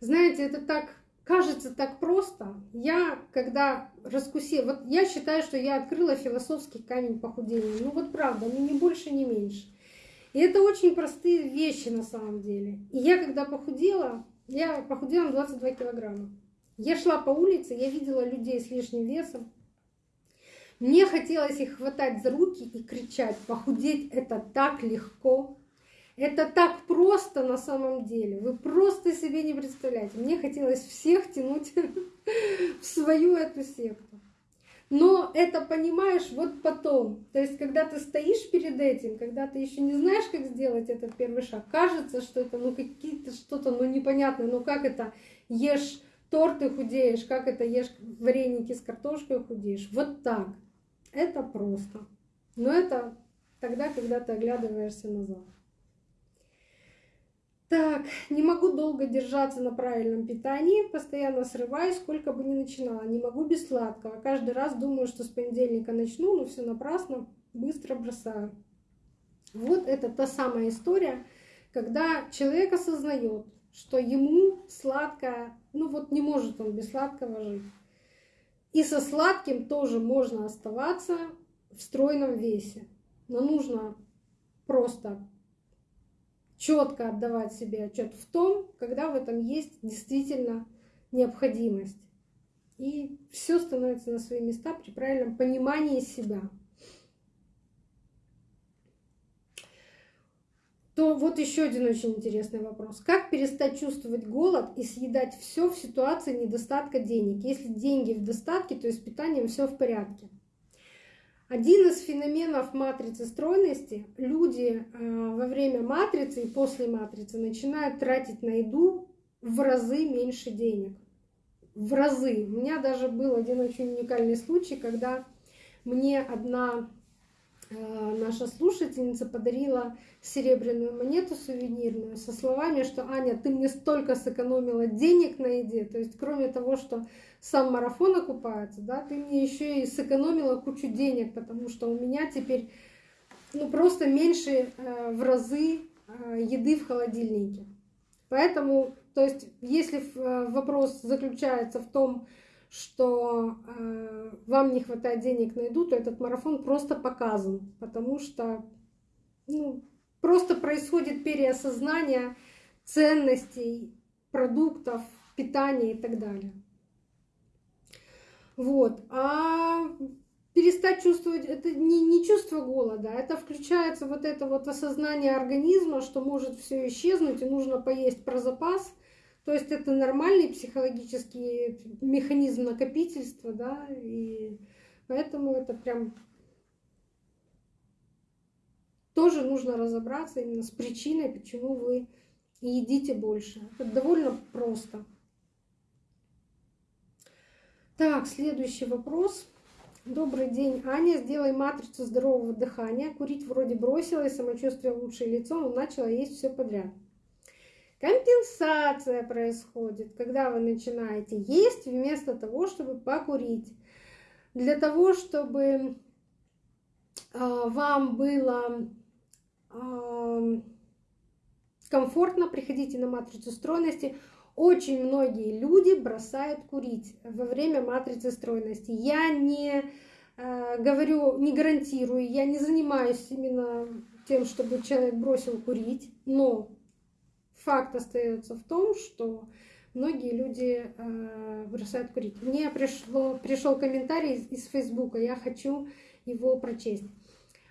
Знаете, это так кажется так просто. Я, когда раскусила, вот я считаю, что я открыла философский камень похудения. Ну вот правда, ну не больше, не меньше. И это очень простые вещи на самом деле. И я, когда похудела, я похудела на 22 килограмма. Я шла по улице, я видела людей с лишним весом. Мне хотелось их хватать за руки и кричать, похудеть это так легко, это так просто на самом деле. Вы просто себе не представляете. Мне хотелось всех тянуть в свою эту секту. Но это понимаешь вот потом. То есть, когда ты стоишь перед этим, когда ты еще не знаешь, как сделать этот первый шаг, кажется, что это ну какие-то что-то ну непонятное. Ну как это ешь торт и худеешь, как это ешь вареники с картошкой худеешь. Вот так. Это просто. Но это тогда, когда ты оглядываешься назад. Так, не могу долго держаться на правильном питании, постоянно срываюсь, сколько бы ни начинала. Не могу без сладкого. Каждый раз думаю, что с понедельника начну, но все напрасно, быстро бросаю. Вот это та самая история, когда человек осознает, что ему сладкое, ну вот не может он без сладкого жить. И со сладким тоже можно оставаться в стройном весе. Но нужно просто четко отдавать себе отчет в том, когда в этом есть действительно необходимость. И все становится на свои места при правильном понимании себя. То вот еще один очень интересный вопрос. Как перестать чувствовать голод и съедать все в ситуации недостатка денег? Если деньги в достатке, то и с питанием все в порядке. Один из феноменов матрицы стройности – люди э, во время матрицы и после матрицы начинают тратить на еду в разы меньше денег. В разы. У меня даже был один очень уникальный случай, когда мне одна наша слушательница подарила серебряную монету сувенирную со словами, что Аня, ты мне столько сэкономила денег на еде, то есть кроме того, что сам марафон окупается, да, ты мне еще и сэкономила кучу денег, потому что у меня теперь ну, просто меньше э, в разы э, еды в холодильнике. Поэтому, то есть, если вопрос заключается в том, что э, вам не хватает денег на еду, то этот марафон просто показан, потому что ну, просто происходит переосознание ценностей продуктов, питания и так далее. Вот. А перестать чувствовать, это не, не чувство голода, это включается вот это вот осознание организма, что может все исчезнуть и нужно поесть про запас – то есть это нормальный психологический механизм накопительства, да, и поэтому это прям тоже нужно разобраться именно с причиной, почему вы едите больше. Это довольно просто. Так, следующий вопрос. Добрый день, Аня. Сделай матрицу здорового дыхания. Курить вроде бросила, и самочувствие лучшее лицо, но начала есть все подряд. Компенсация происходит, когда вы начинаете есть вместо того, чтобы покурить. Для того, чтобы а, вам было комфортно, приходите на матрицу стройности. Очень многие люди бросают курить во время матрицы стройности. Я не э, говорю, не гарантирую, я не занимаюсь именно тем, чтобы человек бросил курить, но факт остается в том, что многие люди э, бросают курить. Мне пришло, пришел комментарий из, из Фейсбука, я хочу его прочесть.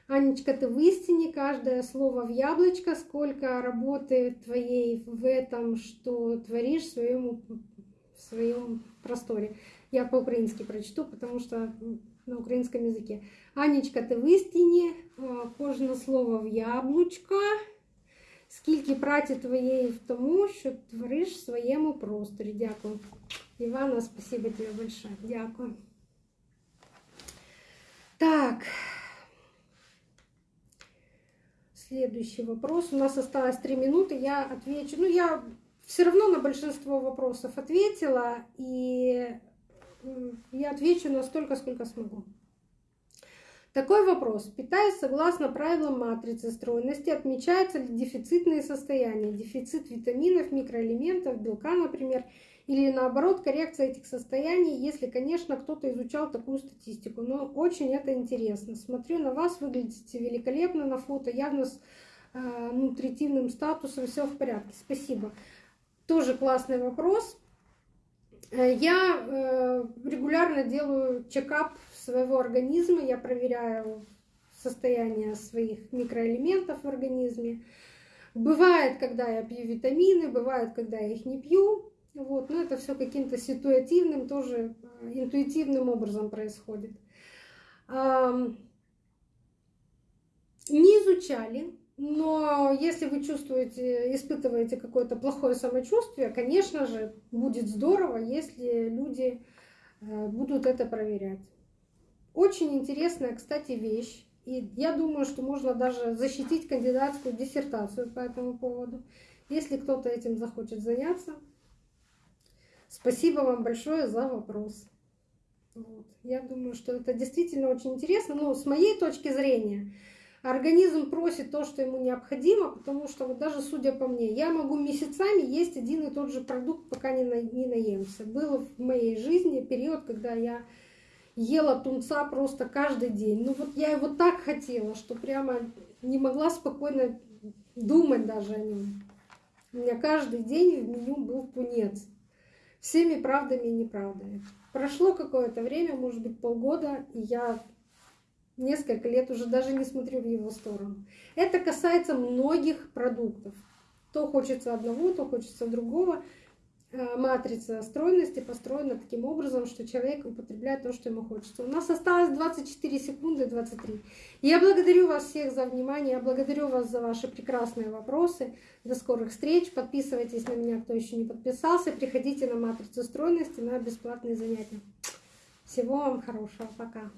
Анечка, ты в истине, каждое слово в яблочко, сколько работы твоей в этом, что творишь в своем, в своем просторе. Я по-украински прочту, потому что на украинском языке. Анечка, ти в істині, кожне слово в яблучко, скільки праці твоєї в тому, що твориш в своєму просторі. Дякую. Івана, спасибо тебе большое. Дякую. Так. Следующий вопрос. У нас осталось три минуты. Я отвечу. Ну, я все равно на большинство вопросов ответила. И я отвечу настолько, сколько смогу. Такой вопрос. Питаясь согласно правилам матрицы стройности, отмечаются ли дефицитные состояния? Дефицит витаминов, микроэлементов, белка, например, или наоборот коррекция этих состояний, если, конечно, кто-то изучал такую статистику. Но очень это интересно. Смотрю на вас, выглядите великолепно на фото, явно с э, нутритивным статусом, все в порядке. Спасибо. Тоже классный вопрос. Э, я э, регулярно делаю чекап своего организма, я проверяю состояние своих микроэлементов в организме. Бывает, когда я пью витамины, бывает, когда я их не пью. Вот, но это все каким-то ситуативным, тоже э, интуитивным образом происходит. Не изучали, но если вы чувствуете, испытываете какое-то плохое самочувствие, конечно же, будет здорово, если люди э, будут это проверять. Очень интересная, кстати, вещь. И я думаю, что можно даже защитить кандидатскую диссертацию по этому поводу. Если кто-то этим захочет заняться, Спасибо вам большое за вопрос. Вот. Я думаю, что это действительно очень интересно. Но с моей точки зрения, организм просит то, что ему необходимо, потому что вот даже судя по мне, я могу месяцами есть один и тот же продукт, пока не, на, не наемся. Был в моей жизни период, когда я ела тунца просто каждый день. Ну вот я его так хотела, что прямо не могла спокойно думать даже о нем. У меня каждый день в меню был тунец всеми правдами и неправдами. Прошло какое-то время, может быть полгода, и я несколько лет уже даже не смотрю в его сторону. Это касается многих продуктов. То хочется одного, то хочется другого. Э, матрица стройности построена таким образом, что человек употребляет то, что ему хочется. У нас осталось 24 секунды 23. Я благодарю вас всех за внимание, я благодарю вас за ваши прекрасные вопросы. До скорых встреч. Подписывайтесь на меня, кто еще не подписался. Приходите на матрицу стройности на бесплатные занятия. Всего вам хорошего. Пока.